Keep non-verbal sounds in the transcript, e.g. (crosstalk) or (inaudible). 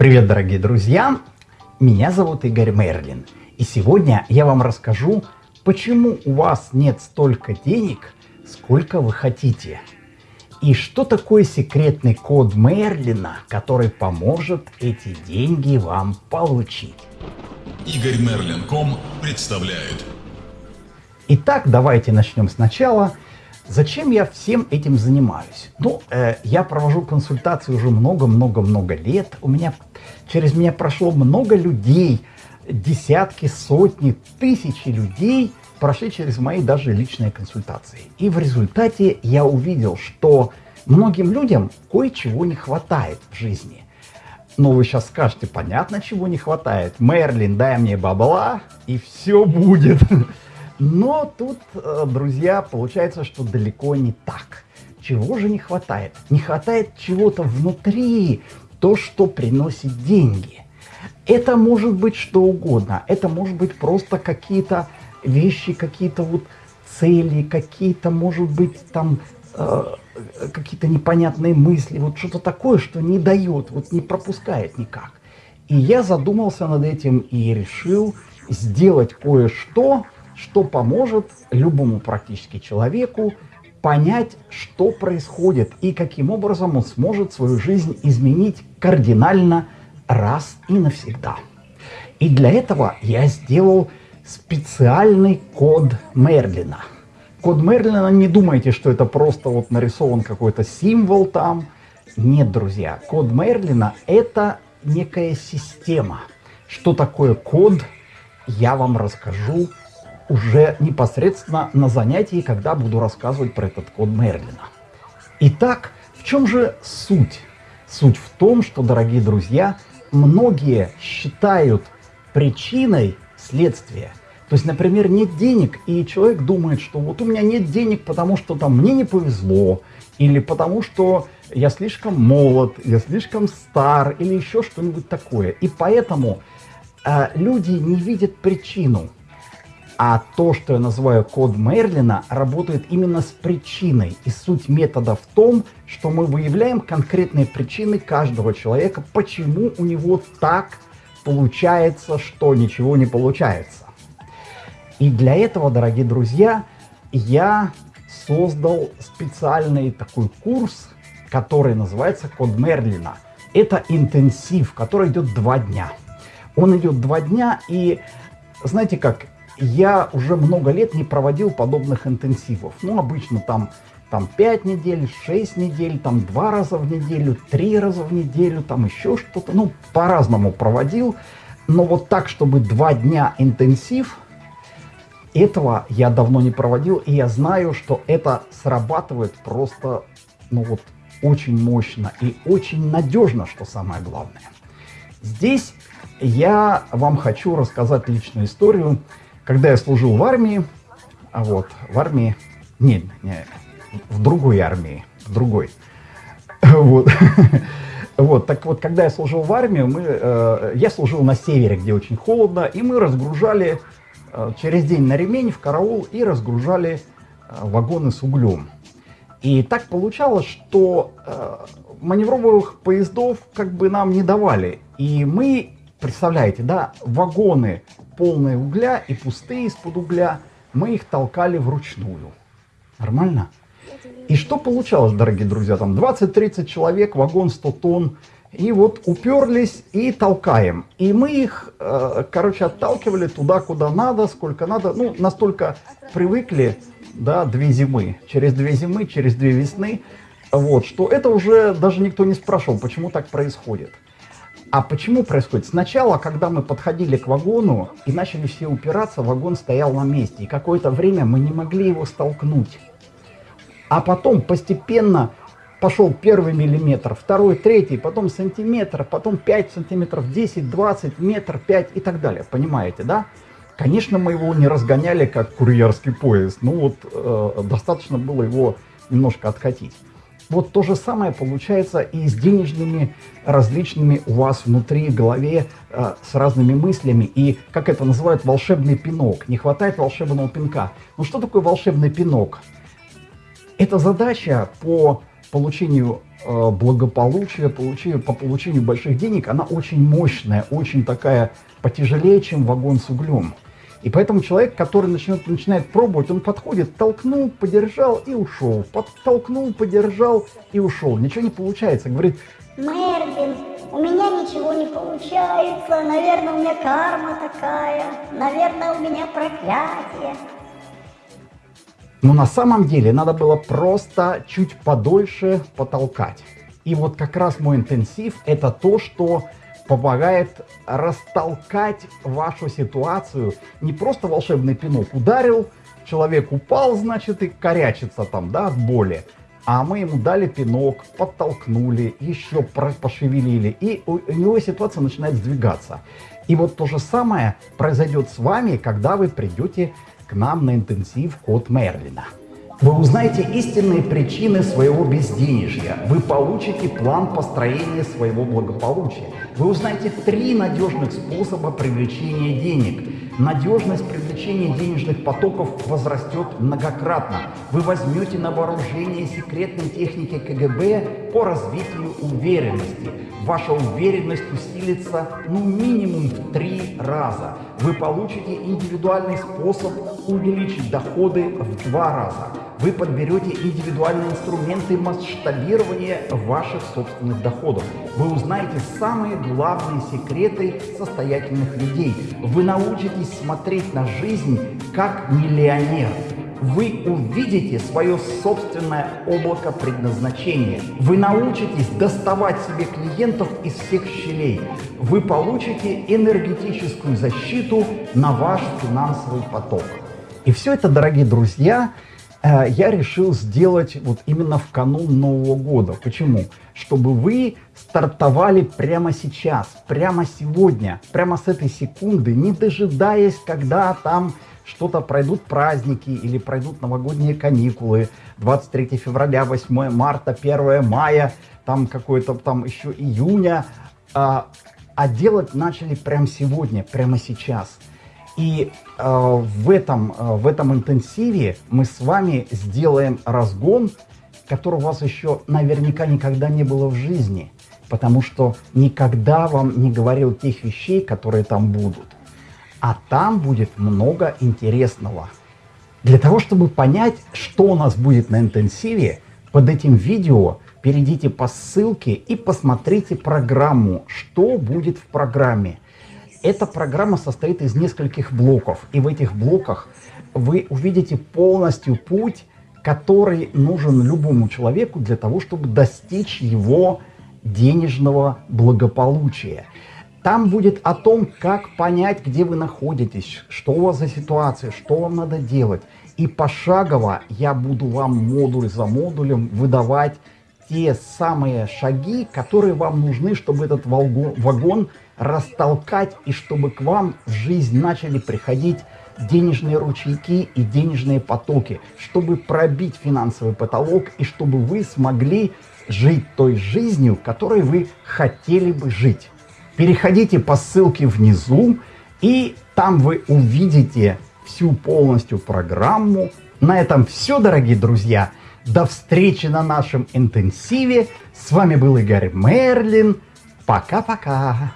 Привет, дорогие друзья! Меня зовут Игорь Мерлин. И сегодня я вам расскажу, почему у вас нет столько денег, сколько вы хотите. И что такое секретный код Мерлина, который поможет эти деньги вам получить. Игорь Мерлин.ком представляет. Итак, давайте начнем сначала. Зачем я всем этим занимаюсь? Ну, э, я провожу консультации уже много-много-много лет. У меня через меня прошло много людей, десятки, сотни, тысячи людей прошли через мои даже личные консультации. И в результате я увидел, что многим людям кое-чего не хватает в жизни. Но вы сейчас скажете, понятно, чего не хватает. Мерлин, дай мне бабла, и все будет. (laughs) Но тут, э, друзья, получается, что далеко не так. Чего же не хватает? Не хватает чего-то внутри, то, что приносит деньги. Это может быть что угодно. Это может быть просто какие-то вещи, какие-то вот цели, какие-то, может быть, там э, какие-то непонятные мысли, вот что-то такое, что не дает, вот не пропускает никак. И я задумался над этим и решил сделать кое-что, что поможет любому практически человеку понять, что происходит и каким образом он сможет свою жизнь изменить кардинально раз и навсегда. И для этого я сделал специальный код Мерлина. Код Мерлина, не думайте, что это просто вот нарисован какой-то символ там. Нет, друзья, код Мерлина это некая система. Что такое код, я вам расскажу уже непосредственно на занятии, когда буду рассказывать про этот код Мерлина. Итак, в чем же суть? Суть в том, что, дорогие друзья, многие считают причиной следствие. То есть, например, нет денег, и человек думает, что вот у меня нет денег, потому что там мне не повезло, или потому что я слишком молод, я слишком стар, или еще что-нибудь такое. И поэтому э, люди не видят причину. А то, что я называю код Мерлина, работает именно с причиной. И суть метода в том, что мы выявляем конкретные причины каждого человека, почему у него так получается, что ничего не получается. И для этого, дорогие друзья, я создал специальный такой курс, который называется «Код Мерлина». Это интенсив, который идет два дня. Он идет два дня, и знаете как, я уже много лет не проводил подобных интенсивов. Ну, обычно там, там 5 недель, 6 недель, там 2 раза в неделю, 3 раза в неделю, там еще что-то. Ну, по-разному проводил. Но вот так, чтобы 2 дня интенсив, этого я давно не проводил. И я знаю, что это срабатывает просто, ну вот, очень мощно и очень надежно, что самое главное. Здесь я вам хочу рассказать личную историю когда я служил в армии, а вот, в армии, не, не, в другой армии, в другой, (laughs) вот, (laughs) вот, так вот, когда я служил в армии, мы, э, я служил на севере, где очень холодно, и мы разгружали э, через день на ремень в караул и разгружали э, вагоны с углем. И так получалось, что э, маневровых поездов как бы нам не давали. И мы, представляете, да, вагоны полные угля и пустые из-под угля, мы их толкали вручную. Нормально? И что получалось, дорогие друзья? Там 20-30 человек, вагон 100 тонн. И вот уперлись и толкаем. И мы их, э, короче, отталкивали туда, куда надо, сколько надо. Ну, настолько привыкли, да, две зимы. Через две зимы, через две весны. Вот, что это уже даже никто не спрашивал, почему так происходит. А почему происходит? Сначала, когда мы подходили к вагону и начали все упираться, вагон стоял на месте. И какое-то время мы не могли его столкнуть. А потом постепенно пошел первый миллиметр, второй, третий, потом сантиметр, потом 5 сантиметров, 10, 20, метр, 5 и так далее. Понимаете, да? Конечно, мы его не разгоняли, как курьерский поезд. Ну вот, э, достаточно было его немножко откатить. Вот то же самое получается и с денежными различными у вас внутри голове э, с разными мыслями. И, как это называют, волшебный пинок. Не хватает волшебного пинка. Ну что такое волшебный пинок? Это задача по получению э, благополучия, получению, по получению больших денег, она очень мощная, очень такая потяжелее, чем вагон с углем. И поэтому человек, который начнет, начинает пробовать, он подходит, толкнул, подержал и ушел. Подтолкнул, подержал и ушел. Ничего не получается. Говорит, Мерлин, у меня ничего не получается. Наверное, у меня карма такая. Наверное, у меня проклятие. Но на самом деле надо было просто чуть подольше потолкать. И вот как раз мой интенсив это то, что помогает растолкать вашу ситуацию. Не просто волшебный пинок ударил, человек упал, значит, и корячится там, да, от боли. А мы ему дали пинок, подтолкнули, еще пошевелили, и у него ситуация начинает сдвигаться. И вот то же самое произойдет с вами, когда вы придете к нам на интенсив Код Мерлина. Вы узнаете истинные причины своего безденежья. Вы получите план построения своего благополучия. Вы узнаете три надежных способа привлечения денег. Надежность привлечения денежных потоков возрастет многократно. Вы возьмете на вооружение секретные техники КГБ по развитию уверенности. Ваша уверенность усилится ну минимум в три раза. Вы получите индивидуальный способ увеличить доходы в два раза вы подберете индивидуальные инструменты масштабирования ваших собственных доходов. Вы узнаете самые главные секреты состоятельных людей. Вы научитесь смотреть на жизнь как миллионер. Вы увидите свое собственное облако предназначения. Вы научитесь доставать себе клиентов из всех щелей. Вы получите энергетическую защиту на ваш финансовый поток. И все это, дорогие друзья, я решил сделать вот именно в канун Нового года. Почему? Чтобы вы стартовали прямо сейчас, прямо сегодня, прямо с этой секунды, не дожидаясь, когда там что-то пройдут праздники или пройдут новогодние каникулы, 23 февраля, 8 марта, 1 мая, там какой-то там еще июня, а, а делать начали прямо сегодня, прямо сейчас – и э, в, этом, э, в этом интенсиве мы с вами сделаем разгон, который у вас еще наверняка никогда не было в жизни, потому что никогда вам не говорил тех вещей, которые там будут. А там будет много интересного. Для того, чтобы понять, что у нас будет на интенсиве, под этим видео перейдите по ссылке и посмотрите программу, что будет в программе – эта программа состоит из нескольких блоков, и в этих блоках вы увидите полностью путь, который нужен любому человеку для того, чтобы достичь его денежного благополучия. Там будет о том, как понять, где вы находитесь, что у вас за ситуация, что вам надо делать. И пошагово я буду вам модуль за модулем выдавать те самые шаги, которые вам нужны, чтобы этот вагон растолкать и чтобы к вам в жизнь начали приходить денежные ручейки и денежные потоки, чтобы пробить финансовый потолок и чтобы вы смогли жить той жизнью, которой вы хотели бы жить. Переходите по ссылке внизу, и там вы увидите всю полностью программу. На этом все, дорогие друзья. До встречи на нашем интенсиве. С вами был Игорь Мерлин. Пока-пока.